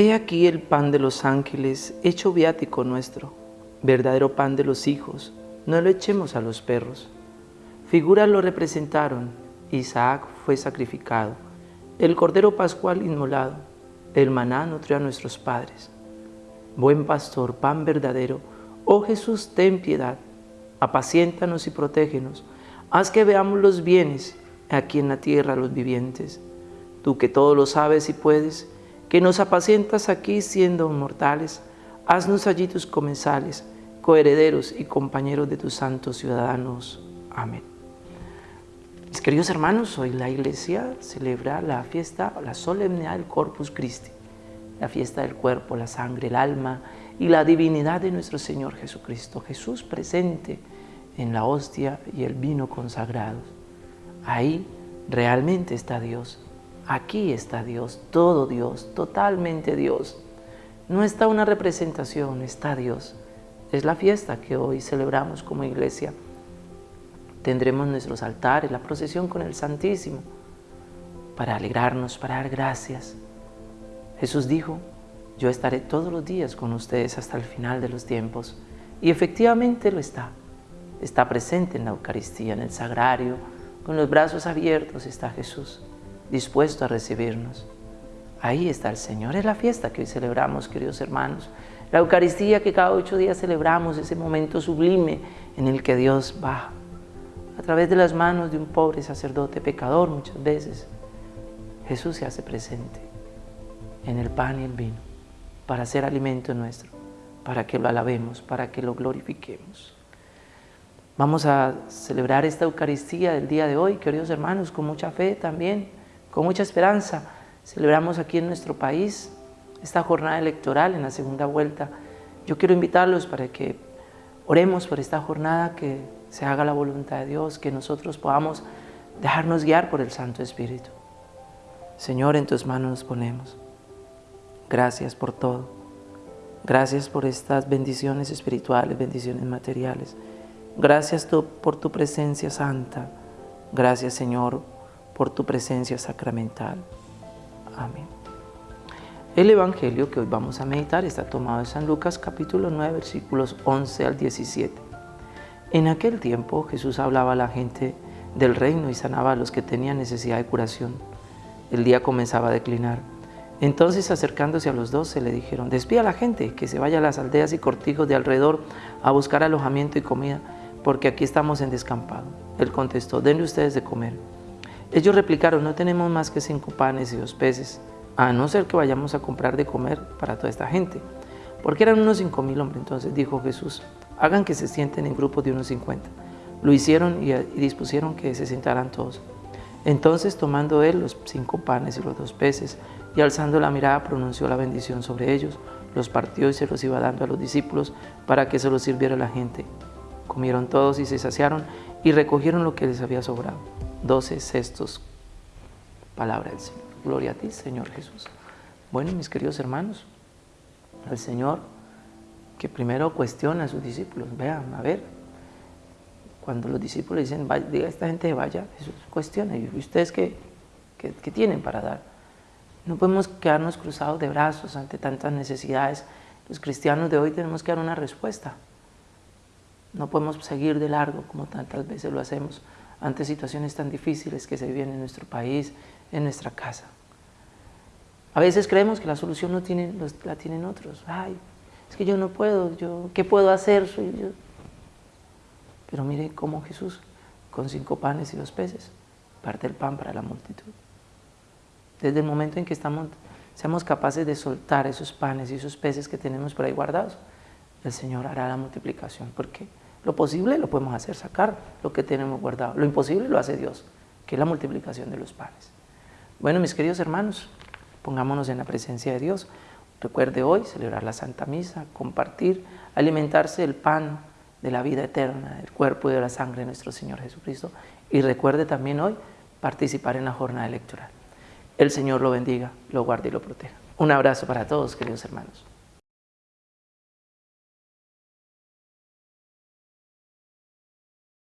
He aquí el pan de los ángeles, hecho viático nuestro, verdadero pan de los hijos, no lo echemos a los perros. Figuras lo representaron, Isaac fue sacrificado, el cordero pascual inmolado, el maná nutrió a nuestros padres. Buen pastor, pan verdadero, oh Jesús, ten piedad, apaciéntanos y protégenos, haz que veamos los bienes aquí en la tierra los vivientes. Tú que todo lo sabes y puedes, que nos apacientas aquí siendo mortales, haznos allí tus comensales, coherederos y compañeros de tus santos ciudadanos. Amén. Mis queridos hermanos, hoy la iglesia celebra la fiesta, la solemnidad del Corpus Christi, la fiesta del cuerpo, la sangre, el alma y la divinidad de nuestro Señor Jesucristo. Jesús presente en la hostia y el vino consagrados. Ahí realmente está Dios. Aquí está Dios, todo Dios, totalmente Dios. No está una representación, está Dios. Es la fiesta que hoy celebramos como iglesia. Tendremos nuestros altares, la procesión con el Santísimo, para alegrarnos, para dar gracias. Jesús dijo, yo estaré todos los días con ustedes hasta el final de los tiempos. Y efectivamente lo está. Está presente en la Eucaristía, en el Sagrario, con los brazos abiertos está Jesús dispuesto a recibirnos. Ahí está el Señor, es la fiesta que hoy celebramos, queridos hermanos. La Eucaristía que cada ocho días celebramos, ese momento sublime en el que Dios baja a través de las manos de un pobre sacerdote pecador muchas veces. Jesús se hace presente en el pan y el vino para ser alimento nuestro, para que lo alabemos, para que lo glorifiquemos. Vamos a celebrar esta Eucaristía del día de hoy, queridos hermanos, con mucha fe también con mucha esperanza celebramos aquí en nuestro país esta jornada electoral en la segunda vuelta. Yo quiero invitarlos para que oremos por esta jornada, que se haga la voluntad de Dios, que nosotros podamos dejarnos guiar por el Santo Espíritu. Señor, en tus manos nos ponemos. Gracias por todo. Gracias por estas bendiciones espirituales, bendiciones materiales. Gracias por tu presencia santa. Gracias, Señor, por tu presencia sacramental. Amén. El Evangelio que hoy vamos a meditar está tomado de San Lucas capítulo 9 versículos 11 al 17. En aquel tiempo Jesús hablaba a la gente del reino y sanaba a los que tenían necesidad de curación. El día comenzaba a declinar. Entonces acercándose a los dos se le dijeron, despida a la gente que se vaya a las aldeas y cortijos de alrededor a buscar alojamiento y comida, porque aquí estamos en descampado. Él contestó, denle ustedes de comer. Ellos replicaron, no tenemos más que cinco panes y dos peces, a no ser que vayamos a comprar de comer para toda esta gente. Porque eran unos cinco mil hombres. Entonces dijo Jesús, hagan que se sienten en grupos de unos cincuenta. Lo hicieron y, dispusieron que se sentaran todos. Entonces tomando él los cinco panes y los dos peces, y alzando la mirada pronunció la bendición sobre ellos, los partió y se los iba dando a los discípulos para que se los sirviera la gente. Comieron todos y se saciaron y recogieron lo que les había sobrado doce cestos. Palabra del Señor. Gloria a ti, Señor Jesús. Bueno, mis queridos hermanos, el Señor que primero cuestiona a sus discípulos. Vean, a ver, cuando los discípulos dicen, diga a esta gente vaya, Jesús cuestiona. ¿Y ustedes qué, qué, qué tienen para dar? No podemos quedarnos cruzados de brazos ante tantas necesidades. Los cristianos de hoy tenemos que dar una respuesta. No podemos seguir de largo como tantas veces lo hacemos ante situaciones tan difíciles que se viven en nuestro país, en nuestra casa. A veces creemos que la solución no tiene, la tienen otros. Ay, es que yo no puedo, yo, ¿qué puedo hacer? Soy yo. Pero mire cómo Jesús, con cinco panes y dos peces, parte el pan para la multitud. Desde el momento en que estamos, seamos capaces de soltar esos panes y esos peces que tenemos por ahí guardados, el Señor hará la multiplicación. ¿Por qué? Lo posible lo podemos hacer, sacar lo que tenemos guardado. Lo imposible lo hace Dios, que es la multiplicación de los panes. Bueno, mis queridos hermanos, pongámonos en la presencia de Dios. Recuerde hoy celebrar la Santa Misa, compartir, alimentarse del pan de la vida eterna, del cuerpo y de la sangre de nuestro Señor Jesucristo. Y recuerde también hoy participar en la jornada electoral. El Señor lo bendiga, lo guarde y lo proteja. Un abrazo para todos, queridos hermanos.